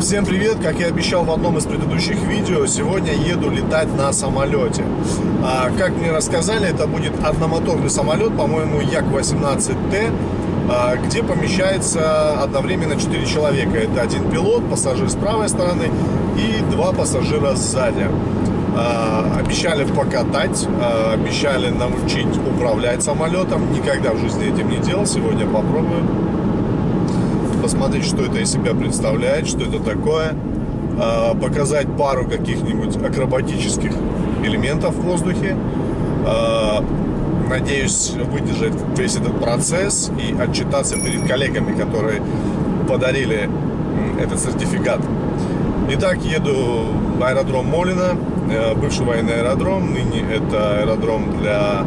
Всем привет! Как я обещал в одном из предыдущих видео, сегодня еду летать на самолете. А, как мне рассказали, это будет одномоторный самолет, по-моему, Як-18Т, а, где помещается одновременно 4 человека. Это один пилот, пассажир с правой стороны и два пассажира сзади. А, обещали покатать, а, обещали научить управлять самолетом. Никогда в жизни этим не делал, сегодня попробую посмотреть, что это из себя представляет, что это такое, а, показать пару каких-нибудь акробатических элементов в воздухе. А, надеюсь выдержать весь этот процесс и отчитаться перед коллегами, которые подарили этот сертификат. Итак, еду в аэродром Молина, э, бывший военный аэродром, ныне это аэродром для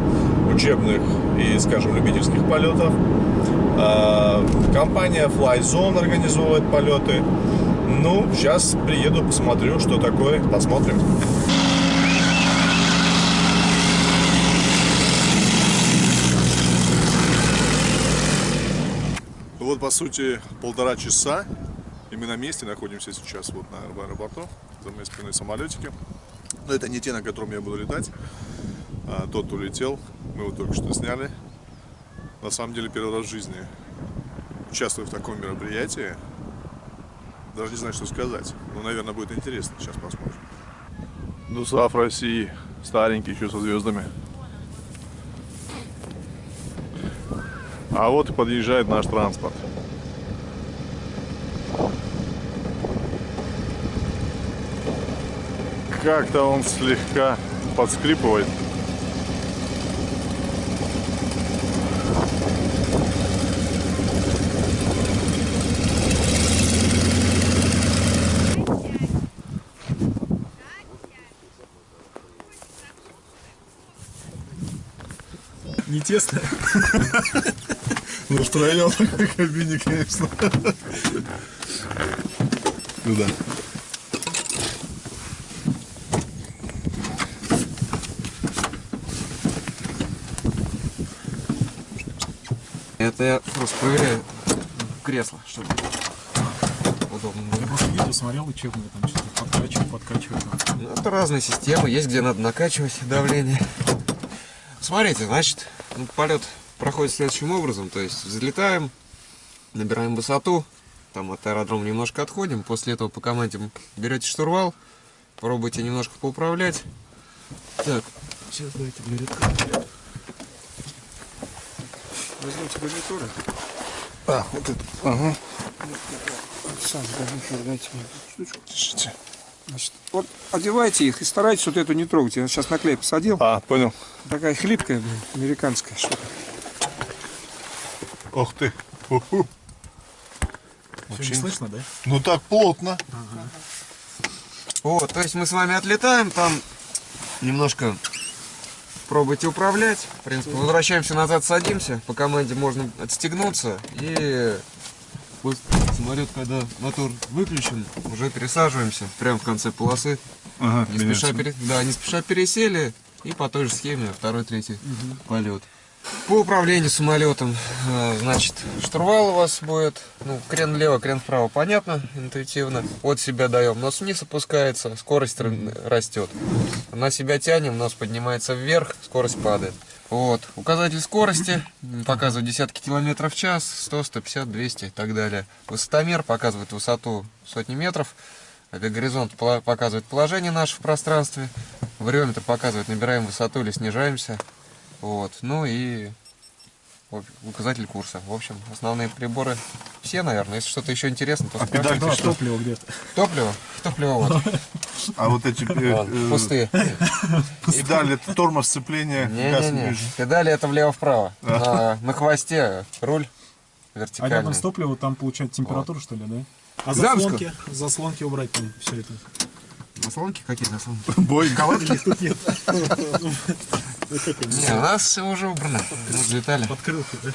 учебных и, скажем, любительских полетов. А, компания Flyzone организовывает полеты. Ну, сейчас приеду, посмотрю, что такое, посмотрим. Вот, по сути, полтора часа, и мы на месте находимся сейчас вот на аэропорту, за моей спиной самолетики. Но это не те, на котором я буду летать, а тот улетел, мы его только что сняли, на самом деле первый раз в жизни участвую в таком мероприятии. Даже не знаю, что сказать. Но, наверное, будет интересно. Сейчас посмотрим. ДУСАФ России. Старенький, еще со звездами. А вот и подъезжает наш транспорт. Как-то он слегка подскрипывает. Не тесно. Ну, втроем в кабине, конечно. Ну да. Это я просто проверяю кресло, чтобы удобно Я было. просто видео смотрел учебное, там что-то подкачиваю, подкачиваю. Ну, Это разные системы, есть где надо накачивать давление. Смотрите, значит, полет проходит следующим образом, то есть взлетаем, набираем высоту, там от аэродрома немножко отходим, после этого по команде берете штурвал, пробуйте немножко поуправлять. Так, сейчас давайте гарнитуры. Возьмите гарнитуры. А, вот это. Ага. Сам гарнитур дайте мне штучку. Держите. Значит, вот одевайте их и старайтесь вот эту не трогать. Я сейчас на клей посадил. А, понял. Такая хлипкая, блин, американская штука. Ох ты. Уху. Все не слышно, да? Ну так плотно. Вот, то есть мы с вами отлетаем, там немножко пробуйте управлять. В принципе, возвращаемся назад, садимся. По команде можно отстегнуться и самолет, когда мотор выключен, уже пересаживаемся прямо в конце полосы. Ага, Не спеша, пере- да, не спеша пересели и по той же схеме второй, третий полет. По управлению самолетом, э, значит, штурвал у вас будет, ну, крен влево, крен вправо, понятно, интуитивно. От себя даем, нос вниз опускается, скорость растет. На себя тянем, нос поднимается вверх, скорость падает. Вот, указатель скорости показывает десятки километров в час, 100, 150, 200 и так далее. Высотомер показывает высоту сотни метров. Авиагоризонт пола- показывает положение наше в пространстве. Вариометр показывает, набираем высоту или снижаемся. Вот. Ну и указатель курса. В общем, основные приборы все, наверное. Если что-то еще интересно, то спрашивайте. педальки Да, что? топливо где-то. Топливо? Топливо вот. А вот эти э, э, Пустые. педали, это тормоз сцепления. газ Не-не-не. Педали это влево-вправо. На, на хвосте руль А вертикальный. рядом с топливом там получать температуру, что ли, да? А заслонки? Заслонки убрать там все это. Заслонки? Какие заслонки? Бой. Калатки тут нет. Не, у нас все уже убрано. Мы взлетали. Подкрылки, да?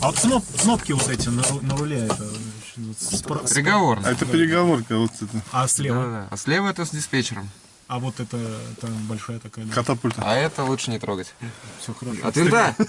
А вот кноп- кнопки вот эти на, на руле, это спро- спро- А это переговорка вот это. А слева? Да-да. А слева это с диспетчером. А вот это, это большая такая. Да. Катапульта. А это лучше не трогать. Все хорошо. От винта.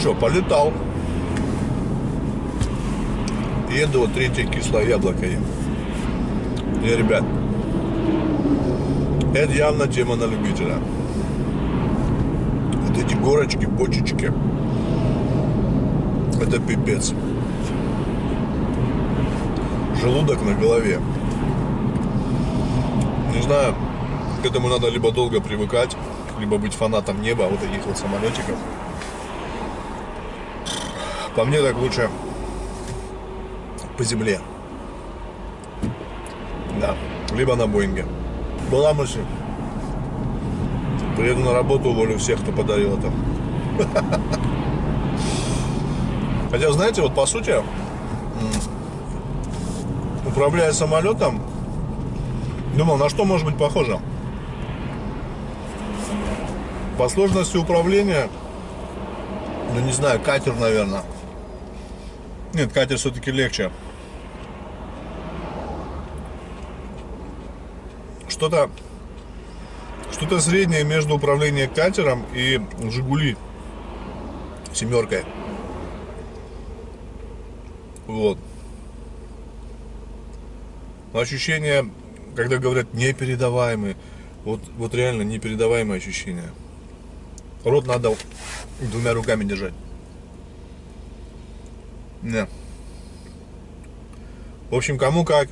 что, полетал. Еду, вот третье кислое яблоко ем. И, ребят, это явно тема на любителя. Вот эти горочки, бочечки. Это пипец. Желудок на голове. Не знаю, к этому надо либо долго привыкать, либо быть фанатом неба, вот таких вот самолетиков. По мне так лучше по земле. Да, либо на Боинге. Была мысль. Приеду на работу, уволю всех, кто подарил это. Хотя, знаете, вот по сути, управляя самолетом, думал, на что может быть похоже. По сложности управления, ну не знаю, катер, наверное. Нет, катер все-таки легче. Что-то что-то среднее между управлением катером и Жигули семеркой. Вот. Но ощущение, когда говорят непередаваемые, вот, вот реально непередаваемое ощущение. Рот надо двумя руками держать. Не. В общем, кому как,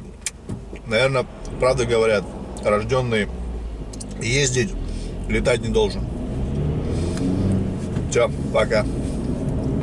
наверное, правда говорят, рожденный ездить, летать не должен. Все, пока.